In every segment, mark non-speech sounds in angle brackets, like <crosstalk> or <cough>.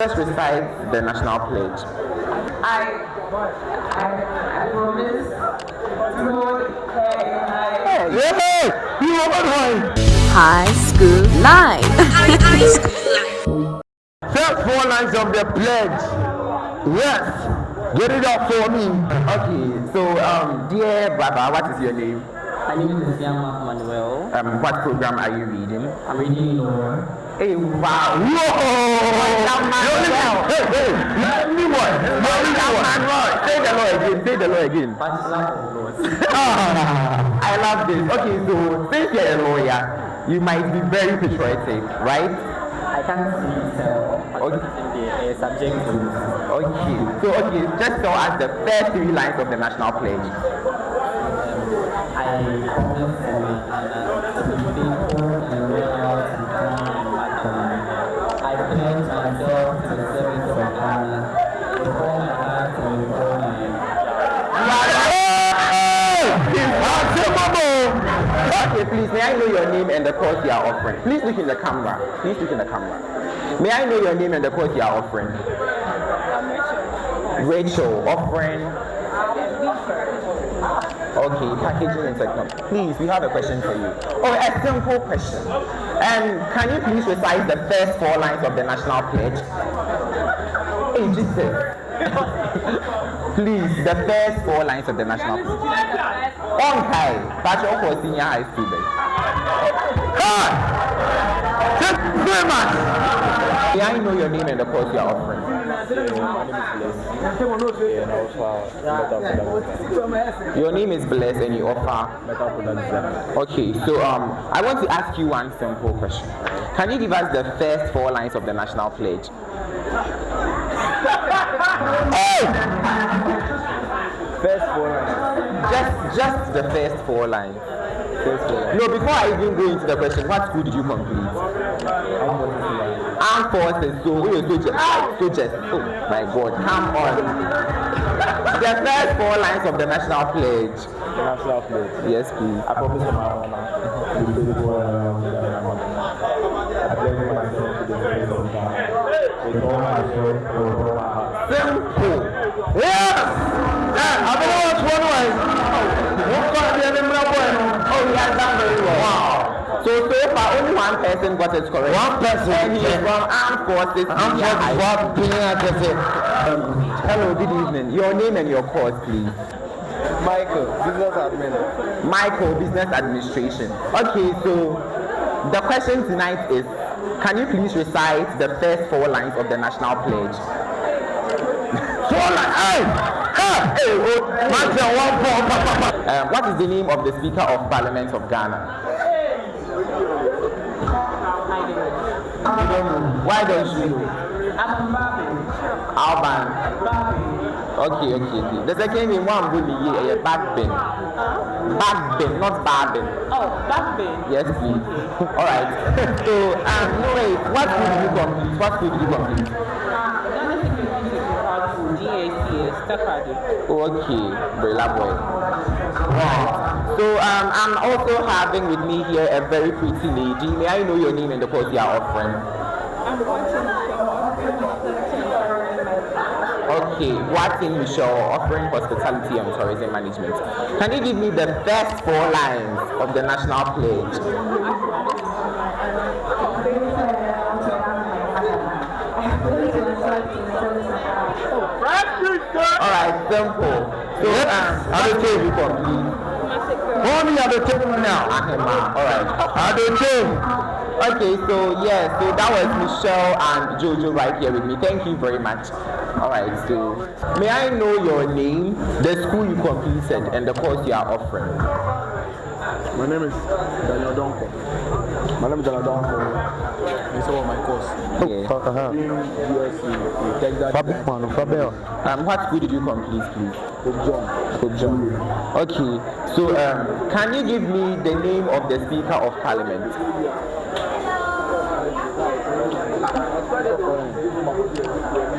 Just recite the national pledge. I, I, I promise to hold her in my Hey, yeah, you over High School Live. <laughs> <laughs> First four lines of the pledge. Yes. Get it up for me. Okay, so um, dear brother, what is your name? My name is Yama Manuel. Um, what program are you reading? I'm reading Law. Hey, wow. Whoa! Hey, hey, let me one. Say the law again. Say the law again. Bachelor of Laws. <laughs> Ah, I love this. Okay, so since you're a lawyer, you might be very patriotic, right? I can't see uh, Okay. the uh, subject to Okay, so okay, just tell us the first three lines of the national pledge. I promise to Okay, please, may I know your name and the course you are offering? Please look in the camera. Please look in the camera. May I know your name and the course you are offering? Rachel, offering. Okay, packaging and technology. Please, we have a question for you. Oh, a simple question. And can you please recite the first four lines of the national pledge? <laughs> Hey, Jesus. <laughs> please, the first four lines of the national pledge. On high, Patrick for senior high student. God! Thank you very much. May I know your name and the course you are offering? Your name is Bless and you offer. Okay, so um, I want to ask you one simple question. Can you give us the first four lines of the national pledge? Hey! First four lines. Just, just the first four lines. First four lines. No, before I even go into the question, what school did you complete? Armed forces. So we were soldiers. Soldiers. Oh my God! Come on. The first four lines of the national pledge. The national flag. Yes, please. I promise to my honor to be faithful and loyal to Ghana and my country. I pledge myself to the service of Ghana with all my soul Simple. Yes. Yeah, I don't know what's one way. What got the number one? Oh, he has done very well. Wow. So so far, only one person got it correct. One person. And he is from armed forces. Armed forces. Um, hello, good evening. Your name and your course, please. Michael, business admin. Michael, Business Administration. Okay, so the question tonight is can you please recite the first four lines of the national pledge? Four lines? Hey! Hey! Hey! Oh, Martin, one, four, pa, pa, pa. Um, what is the name of the Speaker of Parliament of Ghana? Why don't you know? Alban. Okay, okay, okay. The second name, one bully, yeah, yeah, Backbin. Backbin, not Barbin. Oh, then. Yes, please. <laughs> All right. <laughs> so, um, no wait. What did you complete? What did you complete? Okay, Brilla boy. So, um, I'm also having with me here a very pretty lady. May I know your name and the course you are offering? I'm watching Okay, Watson Michelle, offering hospitality and tourism management. Can you give me the first four lines of the national pledge? Right, simple. So, do you complete? Only table now. All right. Table. Okay, so yeah, so that was Michelle and Jojo right here with me. Thank you very much. All right, so may I know your name, the school you completed, and the course you are offering? My name is Daniel Donko. My name is Daniel Donko. This is my course. Yeah. I'm doing BSc in Tech Data Fabric man, Fabel. Um, what school did you complete, please? Pope John. Pope John. Okay, so um, can you give me the name of the Speaker of Parliament?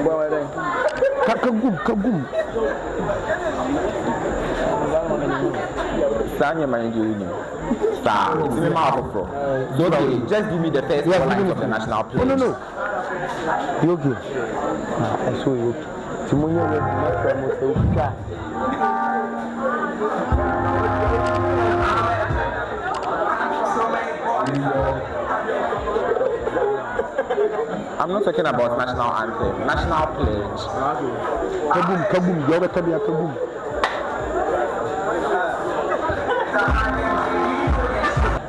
Boy, then. Kakagum, kagum. Saa nneɛma no deɛ wonim saa nti mema afoforɔ so okay just give me the first four lines of the national No, pledge no, no. You okay? ɛso yɛ otu nti monyɛ ready mɛfrɛ mo sɛ wotwa I'm not talking about national anthem. National pledge. kabum kabum. Deɛ wobɛka bia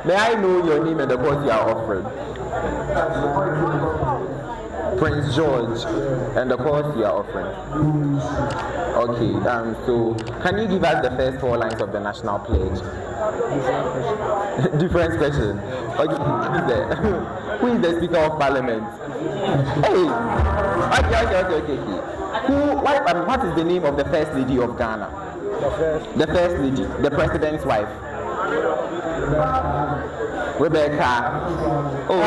May I know your name and the cause you are offering? Prince George and the cause you are offering. Okay, um, so can you give us the first four lines of the national pledge? <laughs> Different question. Okay, who is the, <laughs> who is the Speaker of Parliament? Hey! Okay, okay, okay, okay. Who, what, um, what is the name of the First Lady of Ghana? The First Lady, the President's wife. Rebecca. Oh.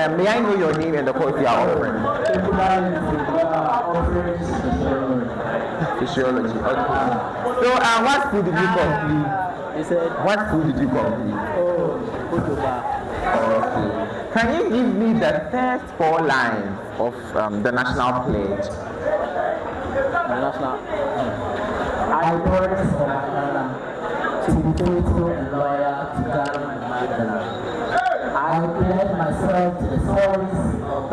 Um, may I know your name and the course you are offering? Physiology. Okay. So, uh, what school did you complete? He said, What school did you complete? oh, Ojoba. Okay. Can you give me the first four lines of um, the national pledge? The national. I to be to mother. I pledge myself to the service of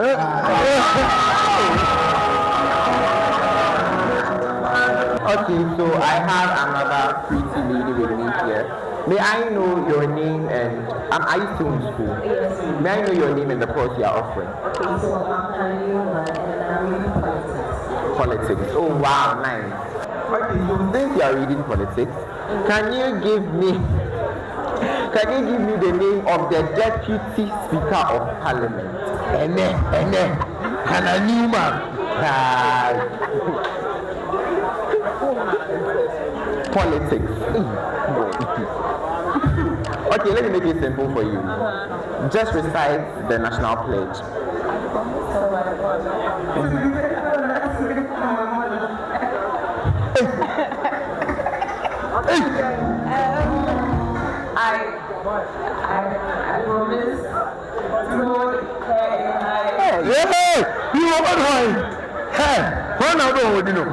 Okay, so I have another pretty lady with me here. May I know your name and um, are you still in school? Yes. May I know your name and the course you are offering? Okay, so I'm Anima and I'm reading politics. Politics. Oh wow, nice. Okay, so since you are reading politics, can you give me can you give me the name of the deputy speaker of parliament? ɛnɛ ɛnɛ hana newman Ah, politics. okay, let me make it simple for you. Just recite the national pledge. <laughs> I, I, I promise to her in yɛhɛ yi wɔ bɛ hɔn hɛ hɔn na bɛ wɔn di no.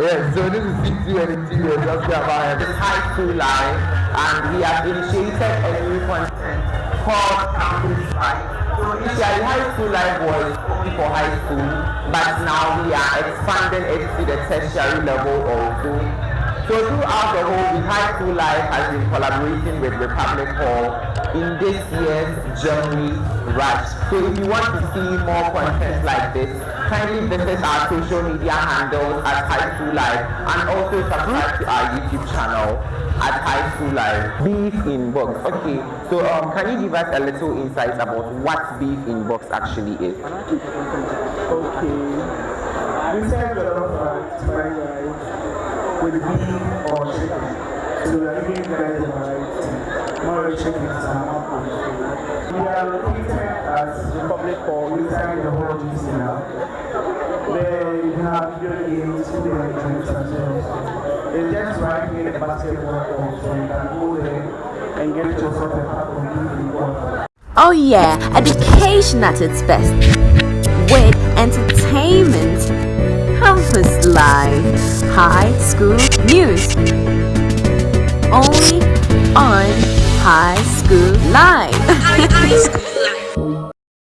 Yes, so this is CT and T we're talking about high school life and we have initiated a new content called Campus Life. So initially high school life was only for high school, but now we are expanding it to the tertiary level also. So throughout the whole week, High School Life has been collaborating with Republic Hall in this year's Germany Rush. So if you want to see more content like this, kindly visit our social media handles at High School Life and also subscribe to our YouTube channel at High School Life. Beef in box. Okay, so um, can you give us a little insight about what beef in box actually is? Okay. We serve a lot of uh, with beef or chicken. So we are giving guys a variety. More chicken is our mouth We are located at Republic Hall inside the whole DC now. There you have video games, food and drinks as well. It's just right near the basketball court, so you can go there Oh yeah, education at its best. With entertainment. Campus Live. High School News. Only on High School Live. <laughs>